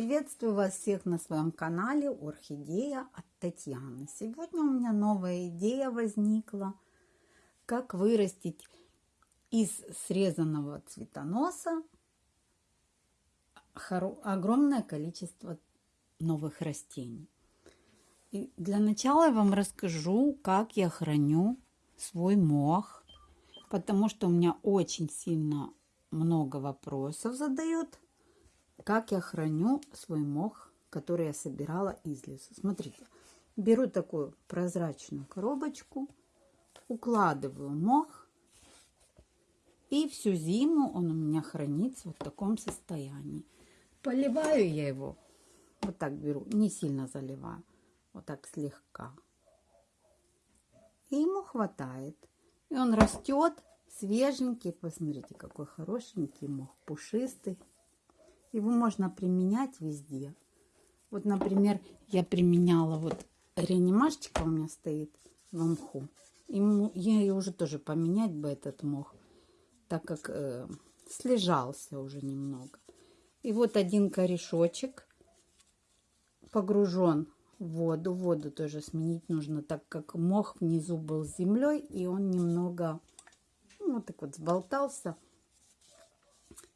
Приветствую вас всех на своем канале Орхидея от Татьяны. Сегодня у меня новая идея возникла, как вырастить из срезанного цветоноса огромное количество новых растений. И для начала я вам расскажу, как я храню свой мох, потому что у меня очень сильно много вопросов задают как я храню свой мох, который я собирала из леса. Смотрите, беру такую прозрачную коробочку, укладываю мох, и всю зиму он у меня хранится вот в таком состоянии. Поливаю я его, вот так беру, не сильно заливаю, вот так слегка. И ему хватает. И он растет свеженький. Посмотрите, какой хорошенький мох, пушистый. Его можно применять везде. Вот, например, я применяла вот реанимашечка у меня стоит в мху. Ему, я ее уже тоже поменять бы этот мох, так как э, слежался уже немного. И вот один корешочек погружен в воду. Воду тоже сменить нужно, так как мох внизу был с землей, и он немного ну, вот так вот сболтался,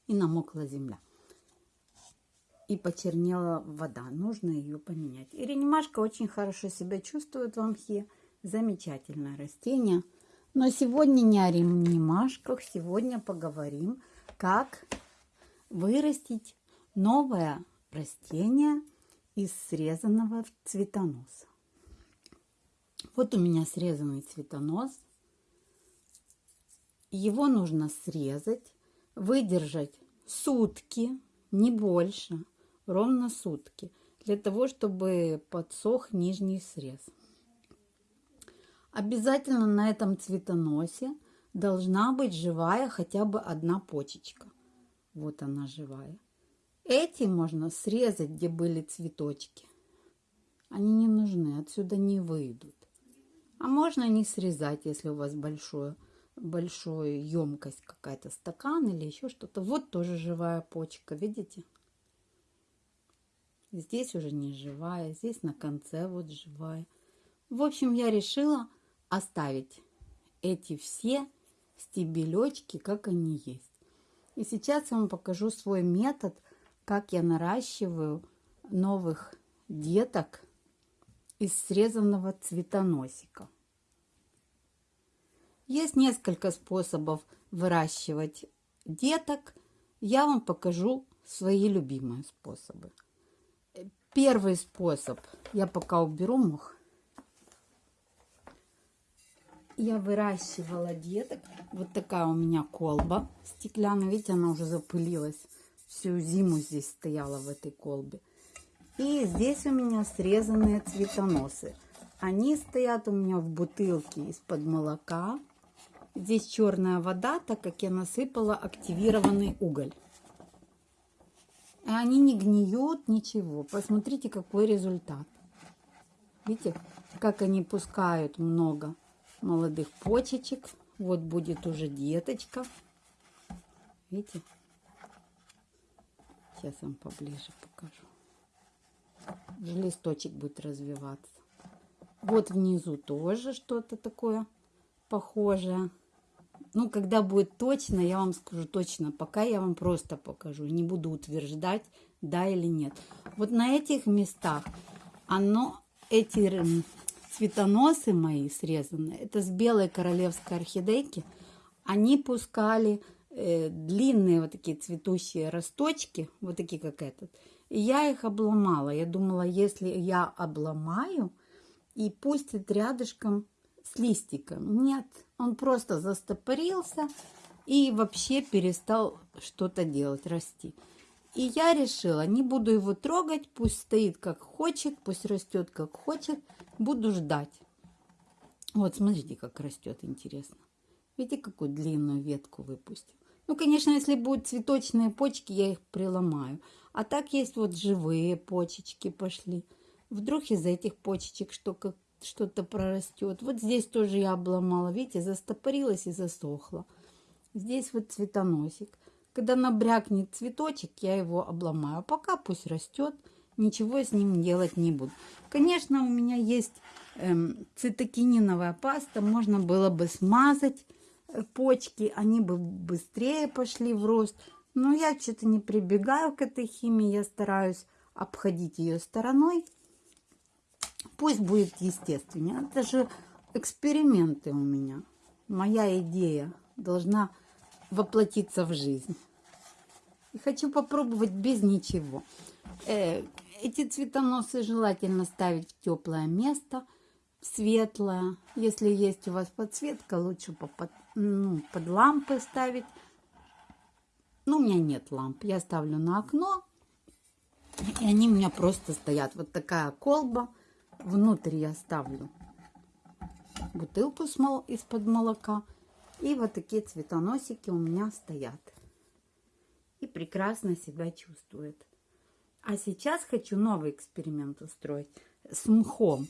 и намокла земля и почернела вода. Нужно ее поменять. И ренимашка очень хорошо себя чувствует в мхе. Замечательное растение. Но сегодня не о ренимашках. Сегодня поговорим, как вырастить новое растение из срезанного цветоноса. Вот у меня срезанный цветонос. Его нужно срезать, выдержать сутки, не больше ровно сутки, для того, чтобы подсох нижний срез. Обязательно на этом цветоносе должна быть живая хотя бы одна почечка. Вот она живая. Эти можно срезать, где были цветочки. Они не нужны, отсюда не выйдут. А можно не срезать, если у вас большое, большая емкость какая-то, стакан или еще что-то. Вот тоже живая почка, видите? Здесь уже не живая, здесь на конце вот живая. В общем, я решила оставить эти все стебелечки, как они есть. И сейчас я вам покажу свой метод, как я наращиваю новых деток из срезанного цветоносика. Есть несколько способов выращивать деток. Я вам покажу свои любимые способы. Первый способ. Я пока уберу мох. Я выращивала деток. Вот такая у меня колба стеклянная. Видите, она уже запылилась. Всю зиму здесь стояла в этой колбе. И здесь у меня срезанные цветоносы. Они стоят у меня в бутылке из-под молока. Здесь черная вода, так как я насыпала активированный уголь. И они не гниют, ничего. Посмотрите, какой результат. Видите, как они пускают много молодых почечек. Вот будет уже деточка. Видите? Сейчас вам поближе покажу. Уже листочек будет развиваться. Вот внизу тоже что-то такое похожее. Ну, когда будет точно, я вам скажу точно. Пока я вам просто покажу. Не буду утверждать, да или нет. Вот на этих местах оно, эти цветоносы мои срезанные, это с белой королевской орхидейки, они пускали э, длинные вот такие цветущие росточки, вот такие как этот. И я их обломала. Я думала, если я обломаю и пустит рядышком с листиком. Нет, он просто застопорился и вообще перестал что-то делать, расти. И я решила, не буду его трогать, пусть стоит как хочет, пусть растет как хочет, буду ждать. Вот, смотрите, как растет, интересно. Видите, какую длинную ветку выпустил. Ну, конечно, если будут цветочные почки, я их приломаю. А так есть вот живые почечки пошли. Вдруг из этих почечек что как что-то прорастет. Вот здесь тоже я обломала, видите, застопорилась и засохла. Здесь вот цветоносик. Когда набрякнет цветочек, я его обломаю. А пока пусть растет, ничего с ним делать не буду. Конечно, у меня есть эм, цитокининовая паста, можно было бы смазать э, почки, они бы быстрее пошли в рост. Но я что-то не прибегаю к этой химии, я стараюсь обходить ее стороной. Пусть будет естественнее. Это же эксперименты у меня. Моя идея должна воплотиться в жизнь. И хочу попробовать без ничего. Э, эти цветоносы желательно ставить в теплое место, светлое. Если есть у вас подсветка, лучше под, ну, под лампы ставить. Но у меня нет ламп. Я ставлю на окно, и они у меня просто стоят. Вот такая колба. Внутрь я ставлю бутылку из-под молока. И вот такие цветоносики у меня стоят. И прекрасно себя чувствует. А сейчас хочу новый эксперимент устроить с мхом.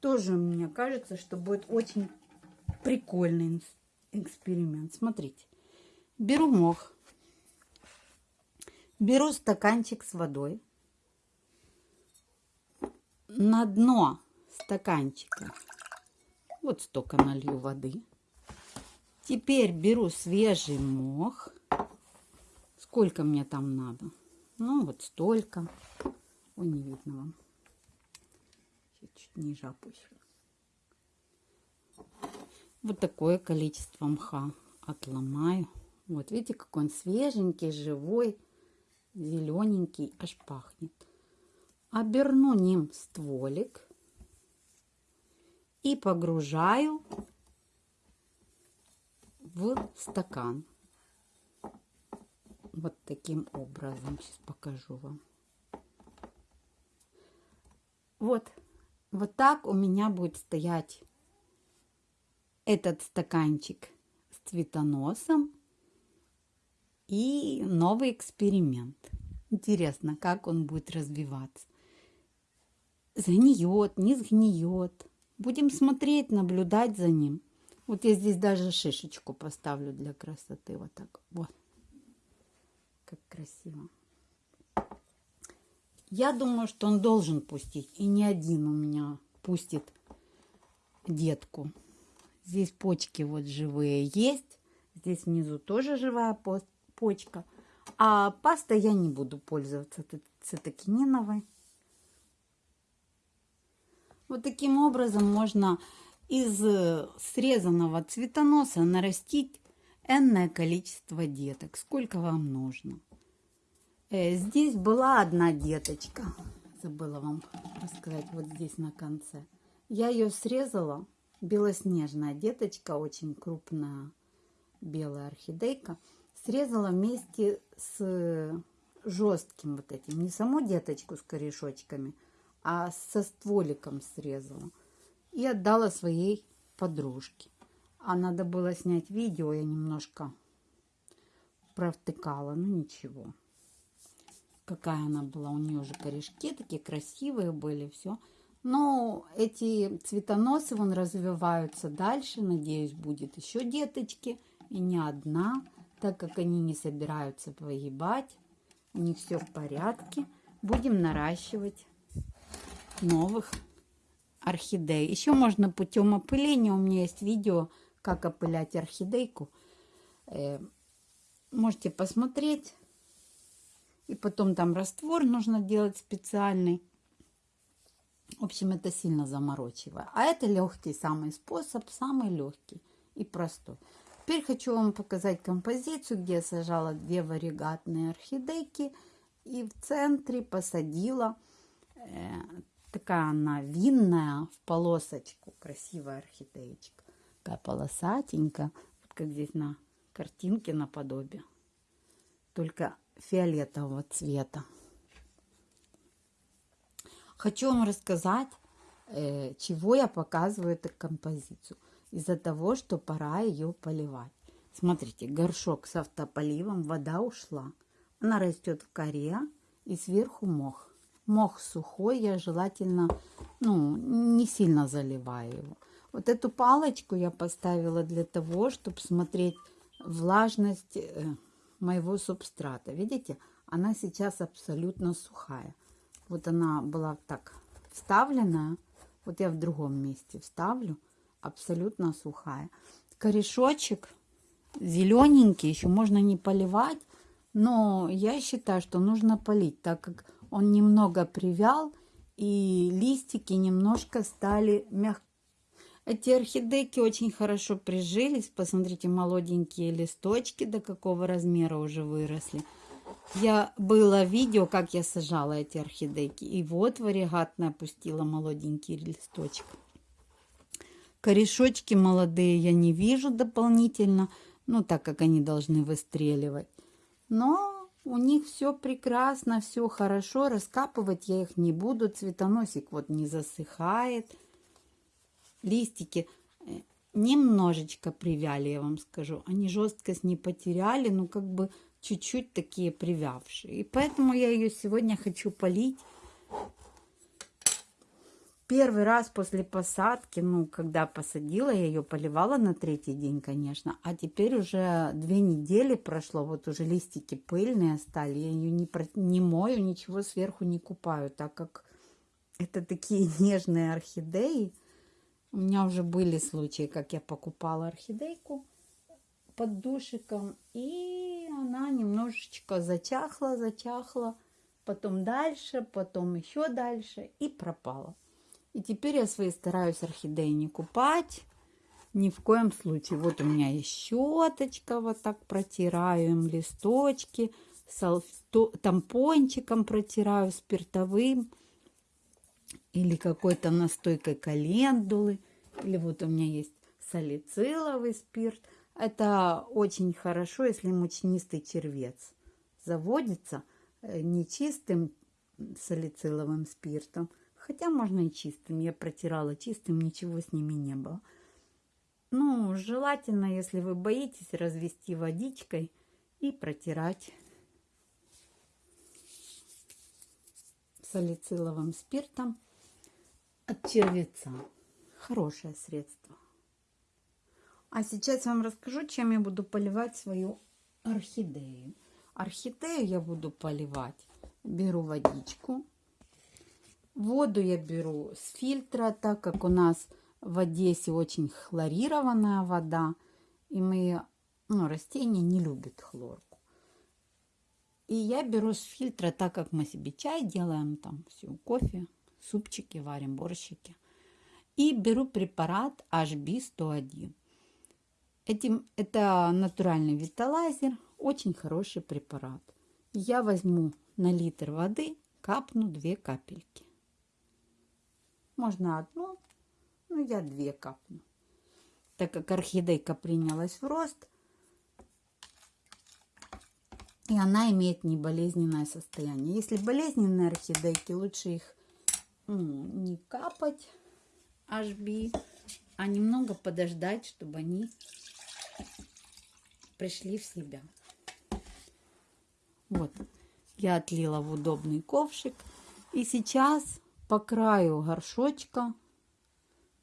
Тоже мне кажется, что будет очень прикольный эксперимент. Смотрите. Беру мох. Беру стаканчик с водой. На дно стаканчика вот столько налью воды. Теперь беру свежий мох. Сколько мне там надо? Ну, вот столько. Ой, не видно вам. Чуть ниже опущу. Вот такое количество мха отломаю. Вот, видите, какой он свеженький, живой, зелененький, аж пахнет. Оберну ним стволик и погружаю в стакан. Вот таким образом. Сейчас покажу вам. Вот. Вот так у меня будет стоять этот стаканчик с цветоносом и новый эксперимент. Интересно, как он будет развиваться. Сгниет, не сгниет. Будем смотреть, наблюдать за ним. Вот я здесь даже шишечку поставлю для красоты. Вот так. Вот. Как красиво. Я думаю, что он должен пустить. И не один у меня пустит детку. Здесь почки вот живые есть. Здесь внизу тоже живая почка. А пастой я не буду пользоваться цитокининовой. Вот таким образом можно из срезанного цветоноса нарастить энное количество деток, сколько вам нужно. Э, здесь была одна деточка, забыла вам рассказать, вот здесь на конце. Я ее срезала, белоснежная деточка, очень крупная белая орхидейка. Срезала вместе с жестким вот этим, не саму деточку с корешочками, а со стволиком срезала. И отдала своей подружке. А надо было снять видео, я немножко провтыкала, ну ничего. Какая она была, у нее уже корешки такие красивые были, все. Но эти цветоносы вон развиваются дальше, надеюсь, будет еще деточки. И не одна, так как они не собираются погибать. У них все в порядке. Будем наращивать новых орхидей. Еще можно путем опыления. У меня есть видео, как опылять орхидейку. Э, можете посмотреть. И потом там раствор нужно делать специальный. В общем, это сильно заморочивая. А это легкий самый способ, самый легкий и простой. Теперь хочу вам показать композицию, где я сажала две варигатные орхидейки. И в центре посадила э, Такая она винная, в полосочку. Красивая орхидеечка. Такая полосатенькая. Вот как здесь на картинке наподобие. Только фиолетового цвета. Хочу вам рассказать, э, чего я показываю эту композицию. Из-за того, что пора ее поливать. Смотрите, горшок с автополивом, вода ушла. Она растет в коре и сверху мох мох сухой, я желательно ну, не сильно заливаю его. Вот эту палочку я поставила для того, чтобы смотреть влажность э, моего субстрата. Видите, она сейчас абсолютно сухая. Вот она была так вставлена. Вот я в другом месте вставлю. Абсолютно сухая. Корешочек зелененький, еще можно не поливать. Но я считаю, что нужно полить, так как он немного привял и листики немножко стали мягкие. Эти орхидейки очень хорошо прижились. Посмотрите, молоденькие листочки, до какого размера уже выросли. Я было видео, как я сажала эти орхидейки. И вот варигатно опустила молоденький листочек. Корешочки молодые я не вижу дополнительно. Ну, так как они должны выстреливать. Но у них все прекрасно, все хорошо. Раскапывать я их не буду. Цветоносик вот не засыхает листики э, немножечко привяли, я вам скажу. Они жесткость не потеряли, но как бы чуть-чуть такие привявшие. И поэтому я ее сегодня хочу полить. Первый раз после посадки, ну, когда посадила, я ее поливала на третий день, конечно. А теперь уже две недели прошло, вот уже листики пыльные стали. Я ее не, не мою, ничего сверху не купаю, так как это такие нежные орхидеи. У меня уже были случаи, как я покупала орхидейку под душиком, и она немножечко зачахла, зачахла, потом дальше, потом еще дальше, и пропала. И теперь я свои стараюсь орхидеи не купать, ни в коем случае. Вот у меня есть щеточка, вот так протираю им листочки, тампончиком протираю спиртовым или какой-то настойкой календулы, или вот у меня есть салициловый спирт. Это очень хорошо, если мучнистый червец заводится э, нечистым салициловым спиртом, хотя можно и чистым. Я протирала чистым, ничего с ними не было. Ну, желательно, если вы боитесь, развести водичкой и протирать салициловым спиртом от червеца. Хорошее средство. А сейчас вам расскажу, чем я буду поливать свою орхидею. Орхидею я буду поливать. Беру водичку. Воду я беру с фильтра, так как у нас в Одессе очень хлорированная вода. И мы, ну, растения не любят хлорку. И я беру с фильтра, так как мы себе чай делаем, там все, кофе, супчики варим, борщики. И беру препарат HB101. Этим, это натуральный виталайзер, очень хороший препарат. Я возьму на литр воды, капну две капельки. Можно одну, но я две капну. Так как орхидейка принялась в рост, и она имеет неболезненное состояние. Если болезненные орхидейки, лучше их ну, не капать HB, а немного подождать, чтобы они пришли в себя. Вот, я отлила в удобный ковшик. И сейчас по краю горшочка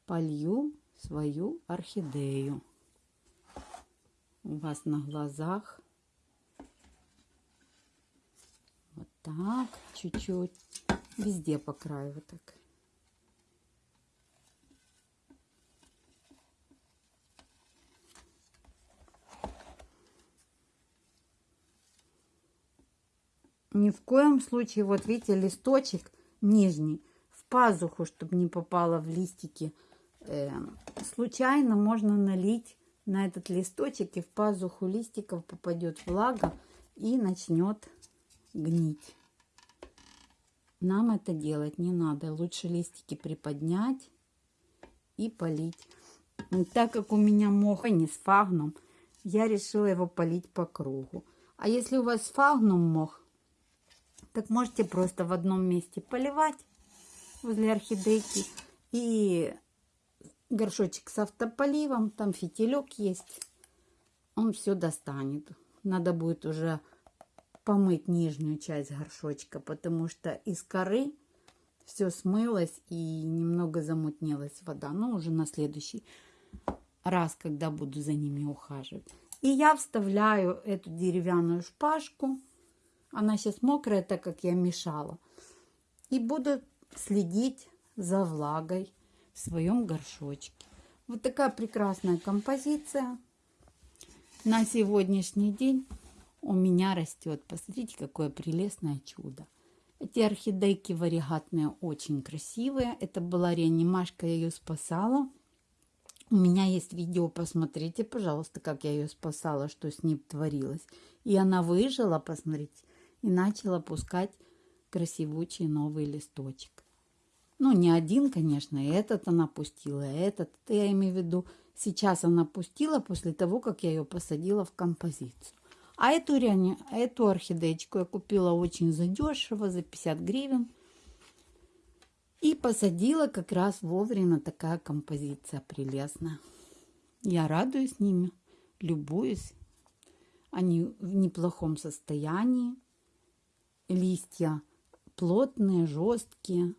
полью свою орхидею. У вас на глазах. Вот так, чуть-чуть. Везде по краю вот так. Ни в коем случае, вот видите, листочек нижний пазуху, чтобы не попало в листики. Э, случайно можно налить на этот листочек, и в пазуху листиков попадет влага и начнет гнить. Нам это делать не надо. Лучше листики приподнять и полить. Так как у меня мох не с фагном, я решила его полить по кругу. А если у вас фагнум мох, так можете просто в одном месте поливать возле орхидейки. И горшочек с автополивом, там фитилек есть. Он все достанет. Надо будет уже помыть нижнюю часть горшочка, потому что из коры все смылось и немного замутнилась вода. Но уже на следующий раз, когда буду за ними ухаживать. И я вставляю эту деревянную шпажку. Она сейчас мокрая, так как я мешала. И буду следить за влагой в своем горшочке. Вот такая прекрасная композиция. На сегодняшний день у меня растет. Посмотрите, какое прелестное чудо. Эти орхидейки варигатные очень красивые. Это была реанимашка, я ее спасала. У меня есть видео, посмотрите, пожалуйста, как я ее спасала, что с ней творилось. И она выжила, посмотрите, и начала пускать красивучий новый листочек. Ну, не один, конечно, этот она пустила, этот, это я имею в виду, сейчас она пустила после того, как я ее посадила в композицию. А эту, эту орхидеечку я купила очень задешево, за 50 гривен. И посадила как раз вовремя такая композиция прелестная. Я радуюсь ними, любуюсь. Они в неплохом состоянии. Листья плотные, жесткие.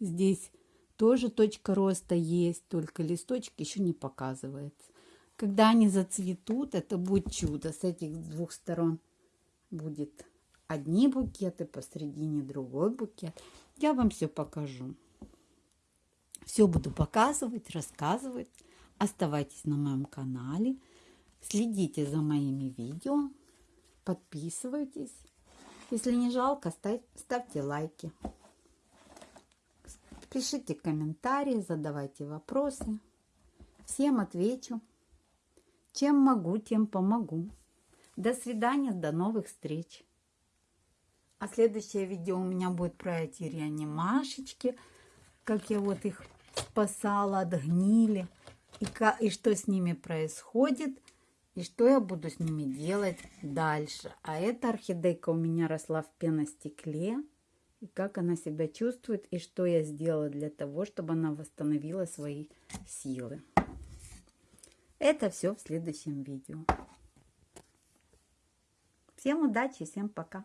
Здесь тоже точка роста есть, только листочек еще не показывается. Когда они зацветут, это будет чудо. С этих двух сторон будет одни букеты, посередине другой букет. Я вам все покажу. Все буду показывать, рассказывать. Оставайтесь на моем канале. Следите за моими видео. Подписывайтесь. Если не жалко, ставь, ставьте лайки. Пишите комментарии, задавайте вопросы. Всем отвечу. Чем могу, тем помогу. До свидания, до новых встреч. А следующее видео у меня будет про эти реанимашечки, как я вот их спасала от гнили, и, и что с ними происходит, и что я буду с ними делать дальше. А эта орхидейка у меня росла в пеностекле, и как она себя чувствует, и что я сделала для того, чтобы она восстановила свои силы. Это все в следующем видео. Всем удачи, всем пока.